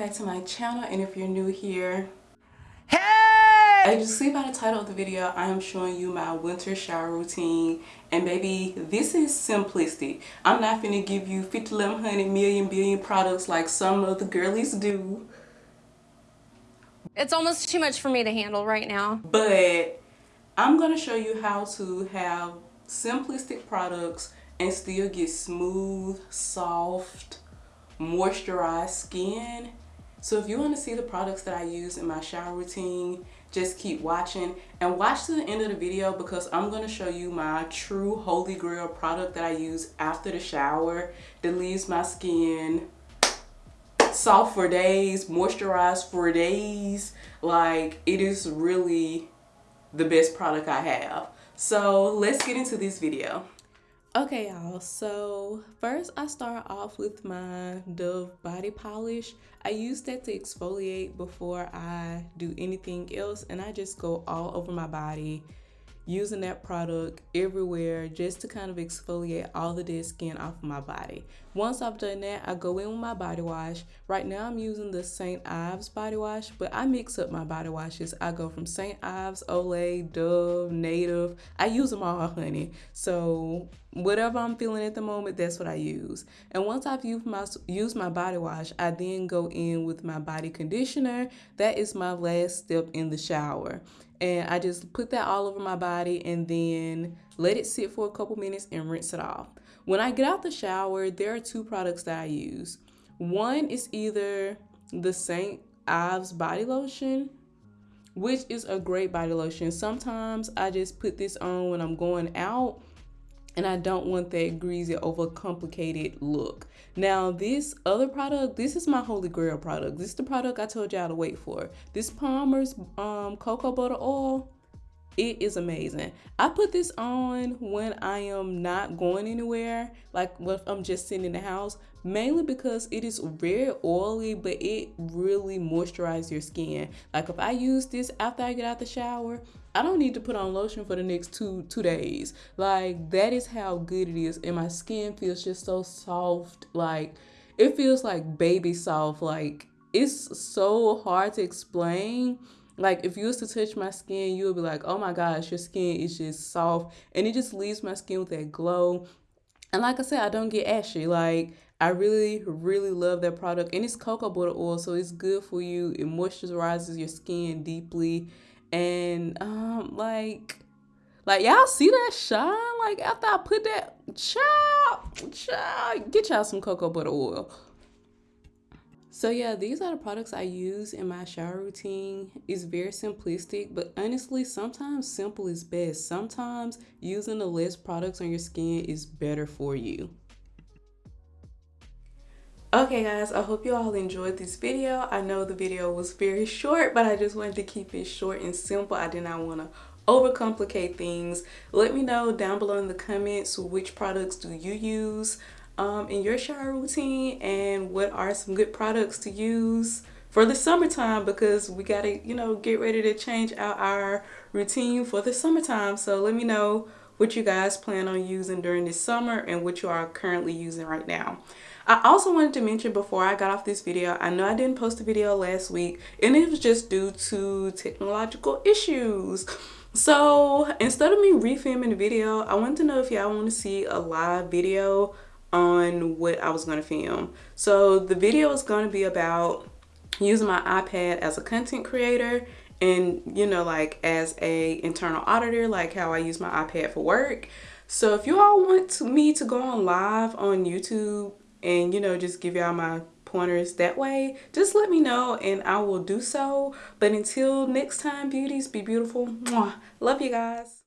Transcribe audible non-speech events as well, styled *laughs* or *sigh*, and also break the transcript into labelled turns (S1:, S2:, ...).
S1: and if you're new here hey! as you see by the title of the video i am showing you my winter shower routine. And baby this is simplistic. I'm not gonna give you 50 100 million billion products like some of the girlies do.
S2: It's almost too much for me to handle right now.
S1: But i'm gonna show you how to have simplistic products and still get smooth soft moisturized skin so if you want to see the products that I use in my shower routine, just keep watching and watch to the end of the video because I'm going to show you my true holy grail product that I use after the shower that leaves my skin soft for days, moisturized for days. Like it is really the best product I have. So let's get into this video. Okay y'all, so first I start off with my Dove body polish. I use that to exfoliate before I do anything else and I just go all over my body using that product everywhere just to kind of exfoliate all the dead skin off of my body. Once I've done that, I go in with my body wash. Right now I'm using the St. Ives body wash, but I mix up my body washes. I go from St. Ives, Olay, Dove, Native. I use them all, honey. So whatever I'm feeling at the moment, that's what I use. And once I've used my, used my body wash, I then go in with my body conditioner. That is my last step in the shower and I just put that all over my body and then let it sit for a couple minutes and rinse it off. When I get out the shower, there are two products that I use. One is either the St. Ives body lotion, which is a great body lotion. Sometimes I just put this on when I'm going out and I don't want that greasy, overcomplicated look. Now, this other product, this is my holy grail product. This is the product I told y'all to wait for. This Palmer's um, Cocoa Butter Oil, it is amazing. I put this on when I am not going anywhere, like if I'm just sitting in the house, mainly because it is very oily, but it really moisturizes your skin. Like if I use this after I get out the shower, I don't need to put on lotion for the next two two days. Like that is how good it is, and my skin feels just so soft. Like it feels like baby soft. Like it's so hard to explain. Like if you was to touch my skin, you would be like, "Oh my gosh, your skin is just soft," and it just leaves my skin with that glow. And like I said, I don't get ashy. Like I really, really love that product, and it's cocoa butter oil, so it's good for you. It moisturizes your skin deeply and um like like y'all see that shine like after I put that child child get y'all some cocoa butter oil so yeah these are the products I use in my shower routine it's very simplistic but honestly sometimes simple is best sometimes using the less products on your skin is better for you Okay guys, I hope you all enjoyed this video. I know the video was very *laughs* short, but I just wanted to keep it short and simple. I did not want to overcomplicate things. Let me know down below in the comments which products do you use um, in your shower routine and what are some good products to use for the summertime because we got to, you know, get ready to change out our routine for the summertime. So let me know what you guys plan on using during this summer and what you are currently using right now. I also wanted to mention before I got off this video, I know I didn't post a video last week and it was just due to technological issues. So instead of me refilming the video, I wanted to know if y'all want to see a live video on what I was going to film. So the video is going to be about using my iPad as a content creator and you know like as a internal auditor like how I use my iPad for work. So if you all want to, me to go on live on YouTube and you know just give y'all my pointers that way just let me know and I will do so but until next time beauties be beautiful Mwah. love you guys